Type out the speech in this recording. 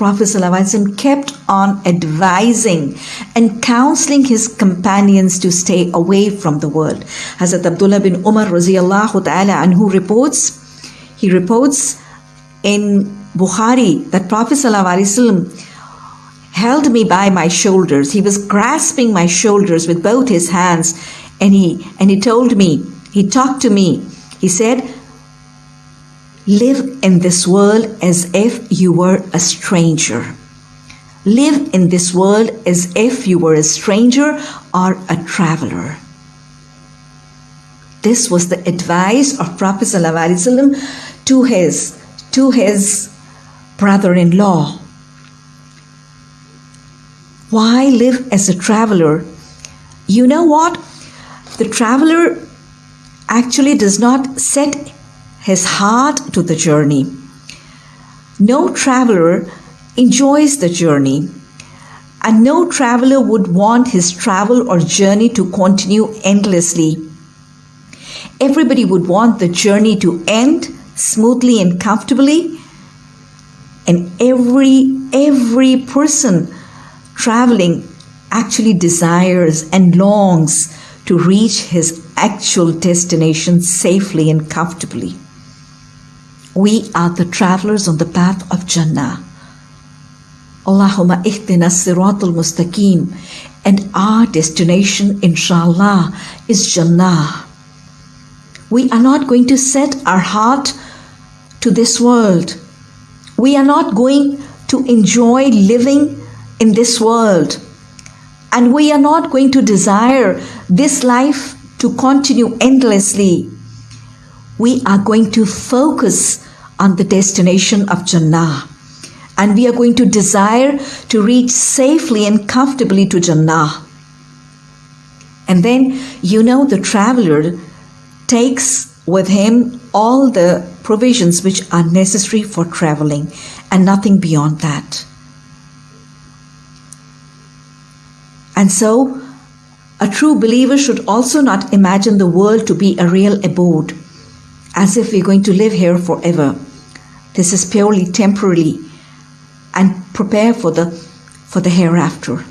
Prophet ﷺ kept on advising and counseling his companions to stay away from the world. Hazrat Abdullah bin Umar radiallahu ta'ala anhu reports, he reports in Bukhari that Prophet ﷺ held me by my shoulders. He was grasping my shoulders with both his hands and he and he told me, he talked to me. He said, Live in this world as if you were a stranger. Live in this world as if you were a stranger or a traveler. This was the advice of Prophet ﷺ to his, to his brother-in-law. Why live as a traveler? You know what? The traveler actually does not set his heart to the journey. No traveler enjoys the journey, and no traveler would want his travel or journey to continue endlessly. Everybody would want the journey to end smoothly and comfortably, and every every person traveling actually desires and longs to reach his actual destination safely and comfortably. We are the travelers on the path of Jannah. Allahumma ihdina siratul mustaqim and our destination inshallah is Jannah. We are not going to set our heart to this world. We are not going to enjoy living in this world. And we are not going to desire this life to continue endlessly we are going to focus on the destination of Jannah. And we are going to desire to reach safely and comfortably to Jannah. And then, you know, the traveler takes with him all the provisions which are necessary for traveling and nothing beyond that. And so, a true believer should also not imagine the world to be a real abode as if we're going to live here forever. This is purely temporary and prepare for the for the hereafter.